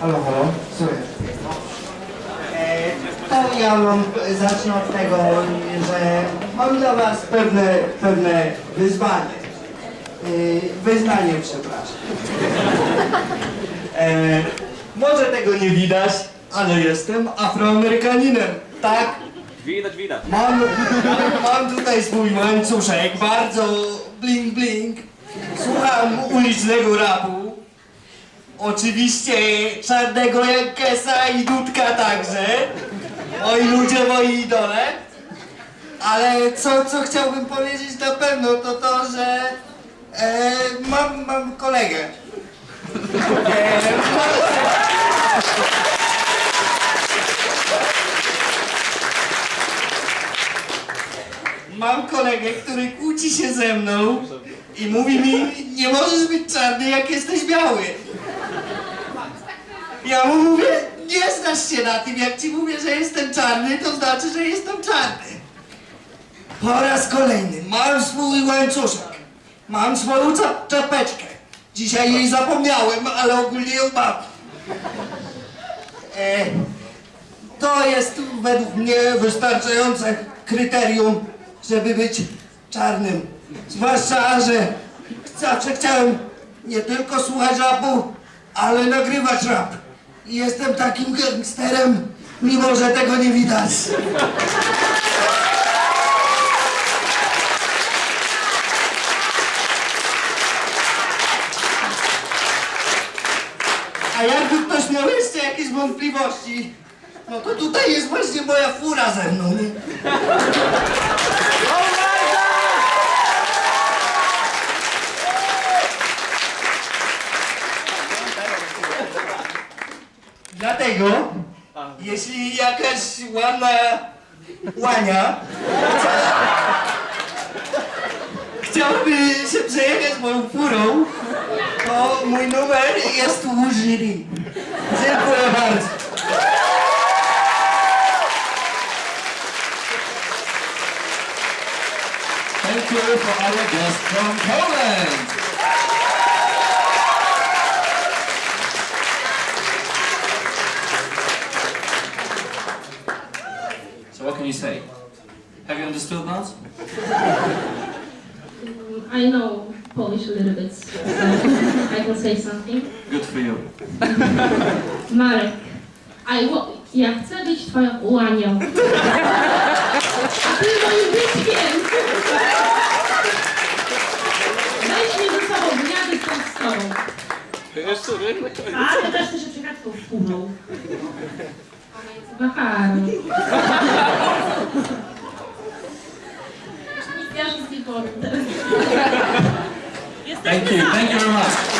Halo, halo, słuchaj. E, to ja mam, zacznę od tego, że mam dla was pewne, pewne wyzwanie. E, wyznanie, przepraszam. E, może tego nie widać, ale jestem afroamerykaninem, tak? Widać, widać. Mam, mam tutaj swój łańcuszek, bardzo bling bling. Słucham ulicznego rapu. Oczywiście czarnego Jankesa i Dudka także. Moi ludzie, moi idole. Ale co, co chciałbym powiedzieć na pewno to to, że e, mam, mam kolegę. E, Mam kolegę, który kłóci się ze mną i mówi mi, nie możesz być czarny, jak jesteś biały. Ja mu mówię, nie znasz się na tym, jak ci mówię, że jestem czarny, to znaczy, że jestem czarny. Po raz kolejny, mam swój łańcuszek, mam swoją czap czapeczkę. Dzisiaj jej zapomniałem, ale ogólnie ją mam. E, to jest według mnie wystarczające kryterium, żeby być czarnym. Zwłaszcza, że zawsze chciałem nie tylko słuchać rapu, ale nagrywać rap. Jestem takim gangsterem, mimo że tego nie widać. A jakby ktoś miał jeszcze jakieś wątpliwości, no to tutaj jest właśnie moja fura ze mną. nie? Dlatego, jeśli jakaś ładna łania chciałaby się przejechać moją furą, to mój numer jest u jury. Dziękuję bardzo. Thank you for our guest from Poland. So what can you say? Have you understood now? I know Polish a little bit, so I can say something. Good for you. Marek, I ja chcę być twoją łanią. A ty moim bytkiem. Weź mnie ze sobą, ja jestem z tobą. A, ty też chcesz się przejechać tą Thank you. Thank you very much.